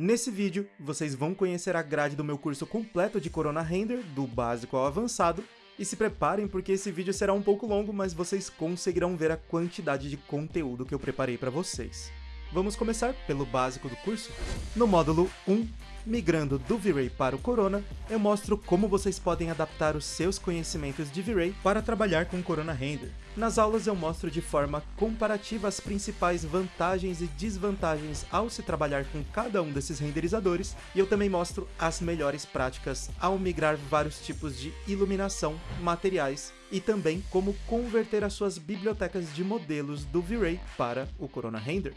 Nesse vídeo, vocês vão conhecer a grade do meu curso completo de Corona Render, do básico ao avançado, e se preparem porque esse vídeo será um pouco longo, mas vocês conseguirão ver a quantidade de conteúdo que eu preparei para vocês. Vamos começar pelo básico do curso? No módulo 1, migrando do V-Ray para o Corona, eu mostro como vocês podem adaptar os seus conhecimentos de V-Ray para trabalhar com Corona Render. Nas aulas eu mostro de forma comparativa as principais vantagens e desvantagens ao se trabalhar com cada um desses renderizadores, e eu também mostro as melhores práticas ao migrar vários tipos de iluminação, materiais e também como converter as suas bibliotecas de modelos do V-Ray para o Corona Render.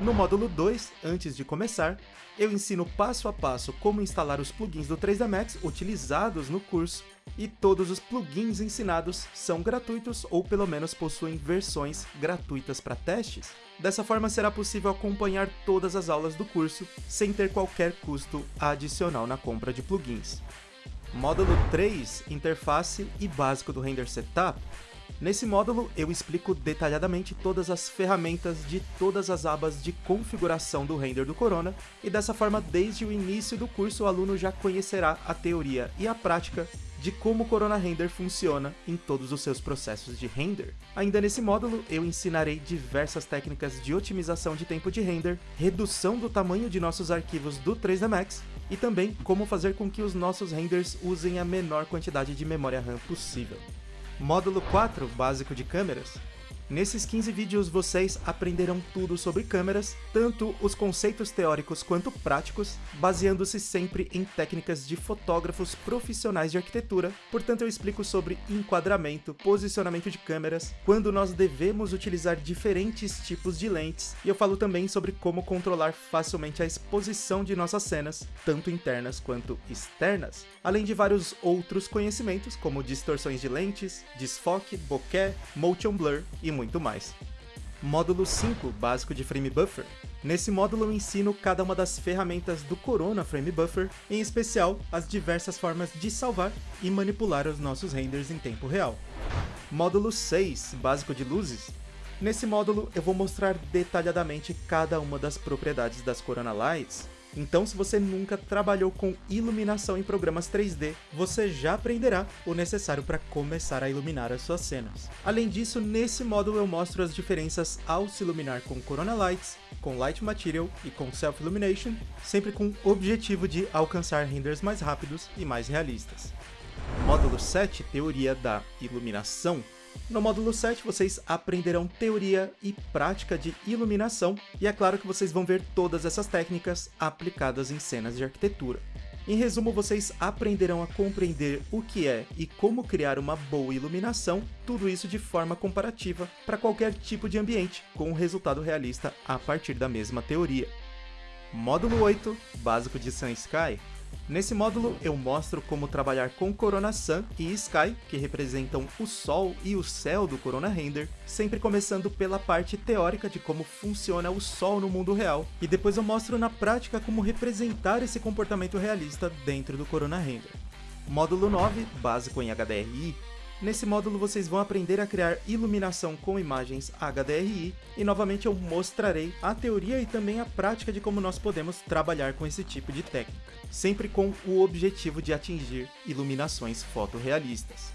No módulo 2, antes de começar, eu ensino passo a passo como instalar os plugins do 3D Max utilizados no curso, e todos os plugins ensinados são gratuitos ou pelo menos possuem versões gratuitas para testes. Dessa forma será possível acompanhar todas as aulas do curso sem ter qualquer custo adicional na compra de plugins. Módulo 3, interface e básico do render setup, Nesse módulo, eu explico detalhadamente todas as ferramentas de todas as abas de configuração do render do Corona, e dessa forma, desde o início do curso, o aluno já conhecerá a teoria e a prática de como o Corona Render funciona em todos os seus processos de render. Ainda nesse módulo, eu ensinarei diversas técnicas de otimização de tempo de render, redução do tamanho de nossos arquivos do 3D Max, e também como fazer com que os nossos renders usem a menor quantidade de memória RAM possível. Módulo 4, básico de câmeras. Nesses 15 vídeos vocês aprenderão tudo sobre câmeras, tanto os conceitos teóricos quanto práticos, baseando-se sempre em técnicas de fotógrafos profissionais de arquitetura, portanto eu explico sobre enquadramento, posicionamento de câmeras, quando nós devemos utilizar diferentes tipos de lentes, e eu falo também sobre como controlar facilmente a exposição de nossas cenas, tanto internas quanto externas, além de vários outros conhecimentos, como distorções de lentes, desfoque, bokeh, motion blur e muito muito mais. Módulo 5, básico de Frame Buffer. Nesse módulo eu ensino cada uma das ferramentas do Corona Frame Buffer, em especial as diversas formas de salvar e manipular os nossos renders em tempo real. Módulo 6, básico de luzes. Nesse módulo eu vou mostrar detalhadamente cada uma das propriedades das Corona Lights, então, se você nunca trabalhou com iluminação em programas 3D, você já aprenderá o necessário para começar a iluminar as suas cenas. Além disso, nesse módulo eu mostro as diferenças ao se iluminar com Corona Lights, com Light Material e com Self Illumination, sempre com o objetivo de alcançar renders mais rápidos e mais realistas. Módulo 7, Teoria da Iluminação, no módulo 7, vocês aprenderão teoria e prática de iluminação, e é claro que vocês vão ver todas essas técnicas aplicadas em cenas de arquitetura. Em resumo, vocês aprenderão a compreender o que é e como criar uma boa iluminação, tudo isso de forma comparativa para qualquer tipo de ambiente, com um resultado realista a partir da mesma teoria. Módulo 8, Básico de Sun Sky, Nesse módulo eu mostro como trabalhar com Corona Sun e Sky, que representam o Sol e o céu do Corona Render, sempre começando pela parte teórica de como funciona o Sol no mundo real, e depois eu mostro na prática como representar esse comportamento realista dentro do Corona Render. Módulo 9, básico em HDRI, Nesse módulo vocês vão aprender a criar iluminação com imagens HDRI e novamente eu mostrarei a teoria e também a prática de como nós podemos trabalhar com esse tipo de técnica, sempre com o objetivo de atingir iluminações fotorrealistas.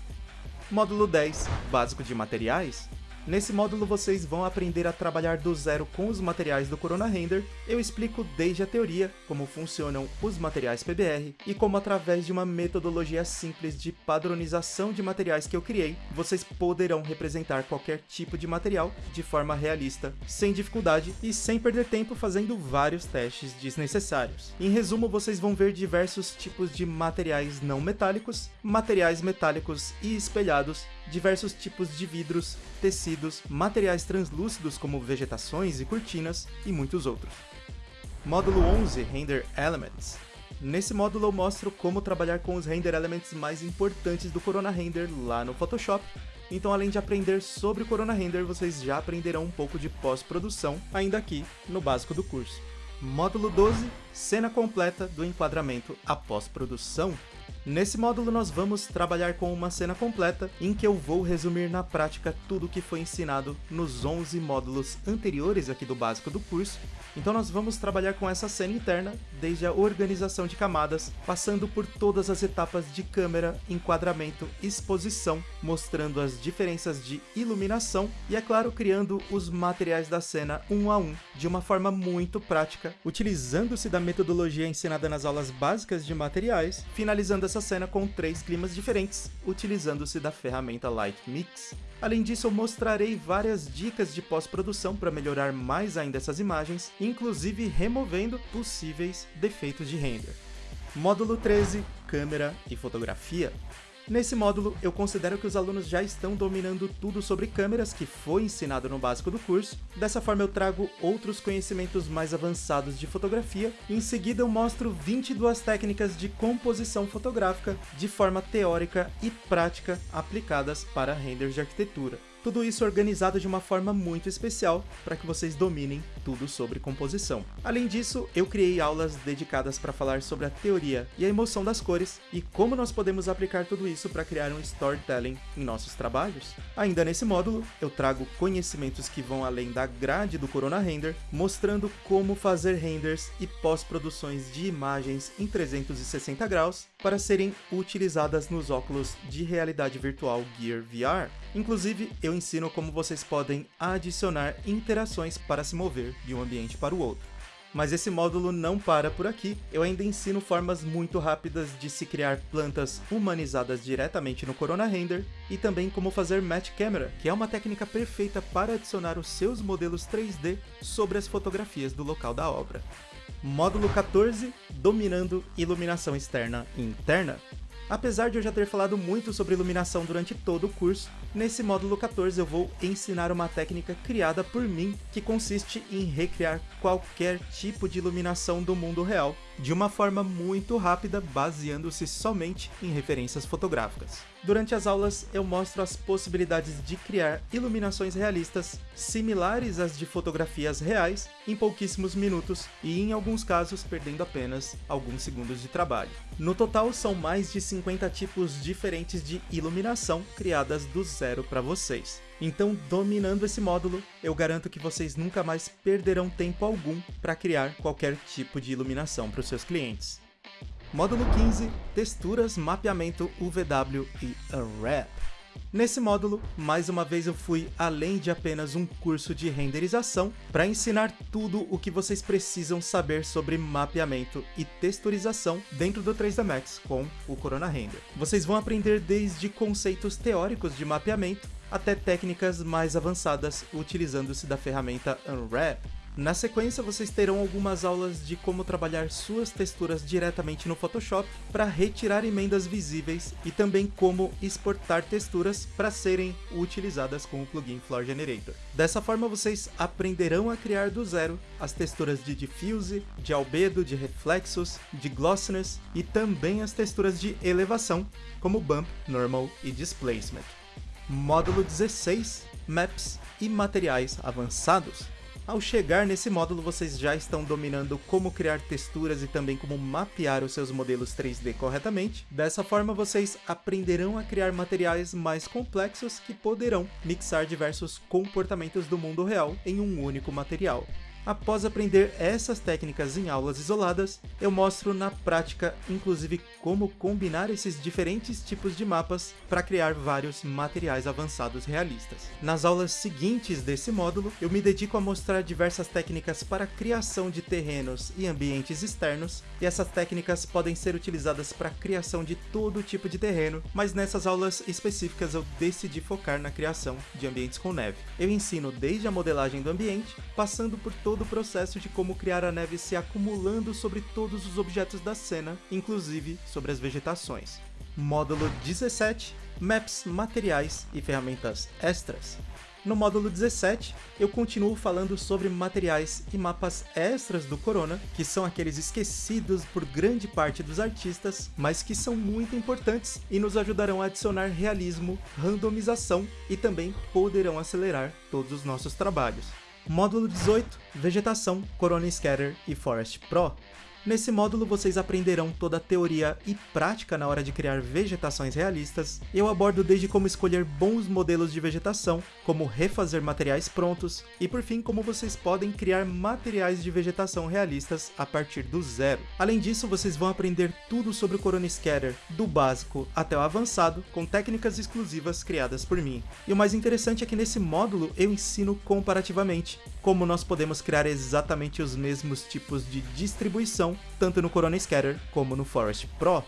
Módulo 10, básico de materiais, Nesse módulo vocês vão aprender a trabalhar do zero com os materiais do Corona Render, eu explico desde a teoria, como funcionam os materiais PBR, e como através de uma metodologia simples de padronização de materiais que eu criei, vocês poderão representar qualquer tipo de material de forma realista, sem dificuldade e sem perder tempo fazendo vários testes desnecessários. Em resumo, vocês vão ver diversos tipos de materiais não metálicos, materiais metálicos e espelhados, diversos tipos de vidros, tecidos, materiais translúcidos como vegetações e cortinas e muitos outros. Módulo 11 Render Elements Nesse módulo eu mostro como trabalhar com os render elements mais importantes do Corona Render lá no Photoshop, então além de aprender sobre o Corona Render, vocês já aprenderão um pouco de pós-produção ainda aqui no básico do curso. Módulo 12 Cena completa do enquadramento após produção Nesse módulo nós vamos trabalhar com uma cena completa, em que eu vou resumir na prática tudo o que foi ensinado nos 11 módulos anteriores aqui do básico do curso. Então nós vamos trabalhar com essa cena interna, desde a organização de camadas, passando por todas as etapas de câmera, enquadramento, exposição, mostrando as diferenças de iluminação e, é claro, criando os materiais da cena um a um, de uma forma muito prática, utilizando-se da metodologia ensinada nas aulas básicas de materiais, finalizando essa cena com três climas diferentes, utilizando-se da ferramenta Light Mix. Além disso, eu mostrarei várias dicas de pós-produção para melhorar mais ainda essas imagens, inclusive removendo possíveis defeitos de render. Módulo 13, Câmera e Fotografia. Nesse módulo, eu considero que os alunos já estão dominando tudo sobre câmeras que foi ensinado no básico do curso. Dessa forma eu trago outros conhecimentos mais avançados de fotografia e em seguida eu mostro 22 técnicas de composição fotográfica de forma teórica e prática aplicadas para renders de arquitetura. Tudo isso organizado de uma forma muito especial para que vocês dominem tudo sobre composição. Além disso, eu criei aulas dedicadas para falar sobre a teoria e a emoção das cores e como nós podemos aplicar tudo isso para criar um storytelling em nossos trabalhos. Ainda nesse módulo, eu trago conhecimentos que vão além da grade do Corona Render, mostrando como fazer renders e pós-produções de imagens em 360 graus para serem utilizadas nos óculos de realidade virtual Gear VR. Inclusive, eu ensino como vocês podem adicionar interações para se mover de um ambiente para o outro. Mas esse módulo não para por aqui, eu ainda ensino formas muito rápidas de se criar plantas humanizadas diretamente no Corona Render e também como fazer Match Camera, que é uma técnica perfeita para adicionar os seus modelos 3D sobre as fotografias do local da obra. Módulo 14, Dominando Iluminação Externa e Interna. Apesar de eu já ter falado muito sobre iluminação durante todo o curso, nesse módulo 14 eu vou ensinar uma técnica criada por mim que consiste em recriar qualquer tipo de iluminação do mundo real, de uma forma muito rápida, baseando-se somente em referências fotográficas. Durante as aulas eu mostro as possibilidades de criar iluminações realistas similares às de fotografias reais em pouquíssimos minutos e em alguns casos perdendo apenas alguns segundos de trabalho. No total são mais de 50 tipos diferentes de iluminação criadas do zero para vocês. Então, dominando esse módulo, eu garanto que vocês nunca mais perderão tempo algum para criar qualquer tipo de iluminação para os seus clientes. Módulo 15, Texturas, Mapeamento UVW e Unwrap. Nesse módulo, mais uma vez eu fui além de apenas um curso de renderização para ensinar tudo o que vocês precisam saber sobre mapeamento e texturização dentro do 3D Max com o Corona Render. Vocês vão aprender desde conceitos teóricos de mapeamento até técnicas mais avançadas utilizando-se da ferramenta Unwrap, na sequência, vocês terão algumas aulas de como trabalhar suas texturas diretamente no Photoshop para retirar emendas visíveis e também como exportar texturas para serem utilizadas com o plugin Floor Generator. Dessa forma, vocês aprenderão a criar do zero as texturas de diffuse, de albedo, de reflexos, de glossiness e também as texturas de elevação, como bump, normal e displacement. Módulo 16, Maps e materiais avançados. Ao chegar nesse módulo, vocês já estão dominando como criar texturas e também como mapear os seus modelos 3D corretamente. Dessa forma, vocês aprenderão a criar materiais mais complexos que poderão mixar diversos comportamentos do mundo real em um único material. Após aprender essas técnicas em aulas isoladas, eu mostro na prática, inclusive, como combinar esses diferentes tipos de mapas para criar vários materiais avançados realistas. Nas aulas seguintes desse módulo, eu me dedico a mostrar diversas técnicas para criação de terrenos e ambientes externos, e essas técnicas podem ser utilizadas para a criação de todo tipo de terreno, mas nessas aulas específicas eu decidi focar na criação de ambientes com neve. Eu ensino desde a modelagem do ambiente, passando por todo todo o processo de como criar a neve se acumulando sobre todos os objetos da cena, inclusive sobre as vegetações. Módulo 17 Maps, materiais e ferramentas extras. No módulo 17, eu continuo falando sobre materiais e mapas extras do Corona, que são aqueles esquecidos por grande parte dos artistas, mas que são muito importantes e nos ajudarão a adicionar realismo, randomização e também poderão acelerar todos os nossos trabalhos. Módulo 18, Vegetação, Corona Scatter e Forest Pro. Nesse módulo vocês aprenderão toda a teoria e prática na hora de criar vegetações realistas. Eu abordo desde como escolher bons modelos de vegetação, como refazer materiais prontos e por fim como vocês podem criar materiais de vegetação realistas a partir do zero. Além disso, vocês vão aprender tudo sobre o Corona Scatter, do básico até o avançado, com técnicas exclusivas criadas por mim. E o mais interessante é que nesse módulo eu ensino comparativamente como nós podemos criar exatamente os mesmos tipos de distribuição, tanto no Corona Scatter como no Forest Pro.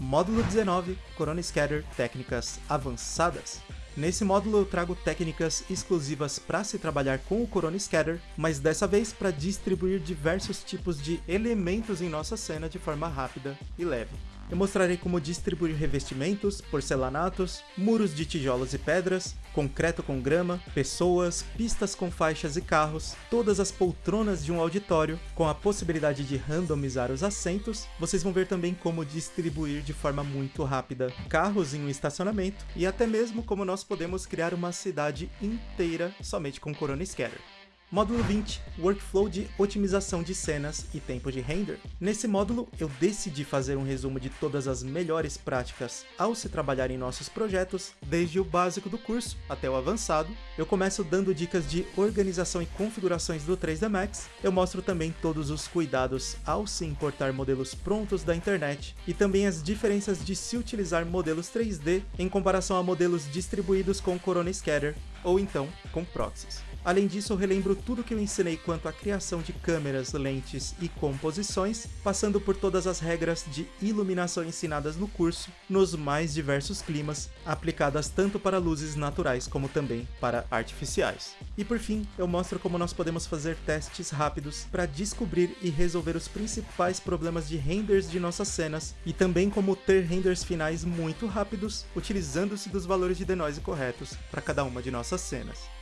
Módulo 19, Corona Scatter Técnicas Avançadas. Nesse módulo eu trago técnicas exclusivas para se trabalhar com o Corona Scatter, mas dessa vez para distribuir diversos tipos de elementos em nossa cena de forma rápida e leve. Eu mostrarei como distribuir revestimentos, porcelanatos, muros de tijolos e pedras, concreto com grama, pessoas, pistas com faixas e carros, todas as poltronas de um auditório, com a possibilidade de randomizar os assentos. Vocês vão ver também como distribuir de forma muito rápida carros em um estacionamento e até mesmo como nós podemos criar uma cidade inteira somente com Corona Scatter. Módulo 20, Workflow de otimização de cenas e tempo de render. Nesse módulo, eu decidi fazer um resumo de todas as melhores práticas ao se trabalhar em nossos projetos, desde o básico do curso até o avançado. Eu começo dando dicas de organização e configurações do 3D Max, eu mostro também todos os cuidados ao se importar modelos prontos da internet, e também as diferenças de se utilizar modelos 3D em comparação a modelos distribuídos com Corona Scatter, ou então com proxies. Além disso, eu relembro tudo que eu ensinei quanto à criação de câmeras, lentes e composições, passando por todas as regras de iluminação ensinadas no curso, nos mais diversos climas, aplicadas tanto para luzes naturais como também para artificiais. E por fim, eu mostro como nós podemos fazer testes rápidos para descobrir e resolver os principais problemas de renders de nossas cenas, e também como ter renders finais muito rápidos, utilizando-se dos valores de denoise corretos para cada uma de nossas cenas.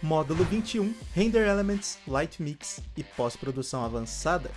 Módulo 21, Render Elements, Light Mix e pós-produção avançada.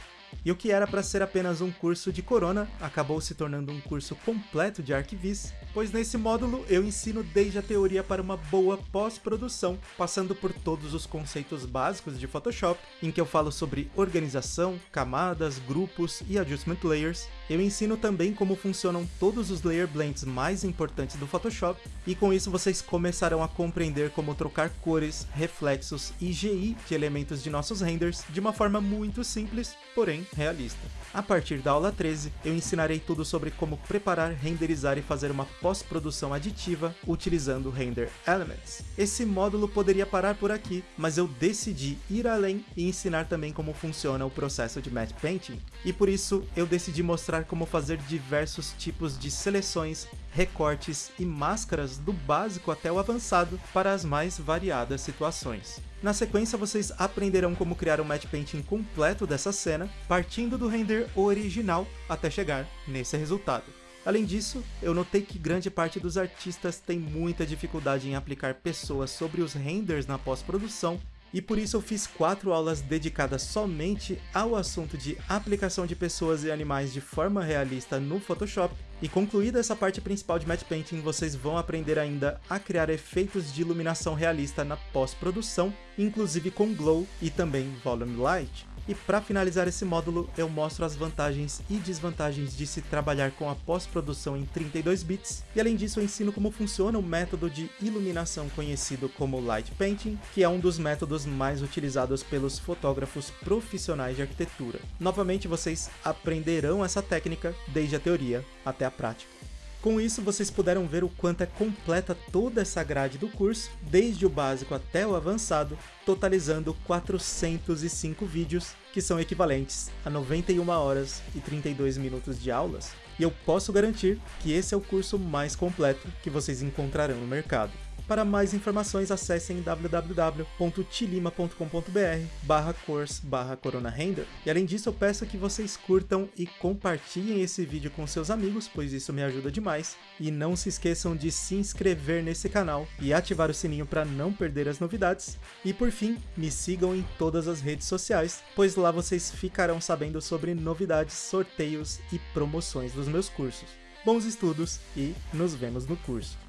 E o que era para ser apenas um curso de Corona, acabou se tornando um curso completo de ArcViz, pois nesse módulo eu ensino desde a teoria para uma boa pós-produção, passando por todos os conceitos básicos de Photoshop, em que eu falo sobre organização, camadas, grupos e adjustment layers. Eu ensino também como funcionam todos os layer blends mais importantes do Photoshop, e com isso vocês começarão a compreender como trocar cores, reflexos e GI de elementos de nossos renders de uma forma muito simples, porém realista. A partir da aula 13, eu ensinarei tudo sobre como preparar, renderizar e fazer uma pós-produção aditiva utilizando Render Elements. Esse módulo poderia parar por aqui, mas eu decidi ir além e ensinar também como funciona o processo de Matte Painting. E por isso, eu decidi mostrar como fazer diversos tipos de seleções, recortes e máscaras do básico até o avançado para as mais variadas situações. Na sequência, vocês aprenderão como criar um matte painting completo dessa cena, partindo do render original até chegar nesse resultado. Além disso, eu notei que grande parte dos artistas tem muita dificuldade em aplicar pessoas sobre os renders na pós-produção, e por isso eu fiz quatro aulas dedicadas somente ao assunto de aplicação de pessoas e animais de forma realista no Photoshop, e concluída essa parte principal de Matte Painting, vocês vão aprender ainda a criar efeitos de iluminação realista na pós-produção, inclusive com Glow e também Volume Light. E para finalizar esse módulo, eu mostro as vantagens e desvantagens de se trabalhar com a pós-produção em 32 bits, e além disso eu ensino como funciona o método de iluminação conhecido como Light Painting, que é um dos métodos mais utilizados pelos fotógrafos profissionais de arquitetura. Novamente vocês aprenderão essa técnica desde a teoria até a prática. Com isso, vocês puderam ver o quanto é completa toda essa grade do curso, desde o básico até o avançado, totalizando 405 vídeos, que são equivalentes a 91 horas e 32 minutos de aulas, e eu posso garantir que esse é o curso mais completo que vocês encontrarão no mercado. Para mais informações, acessem www.tilima.com.br barra course barra coronarender. E além disso, eu peço que vocês curtam e compartilhem esse vídeo com seus amigos, pois isso me ajuda demais. E não se esqueçam de se inscrever nesse canal e ativar o sininho para não perder as novidades. E por fim, me sigam em todas as redes sociais, pois lá vocês ficarão sabendo sobre novidades, sorteios e promoções dos meus cursos. Bons estudos e nos vemos no curso!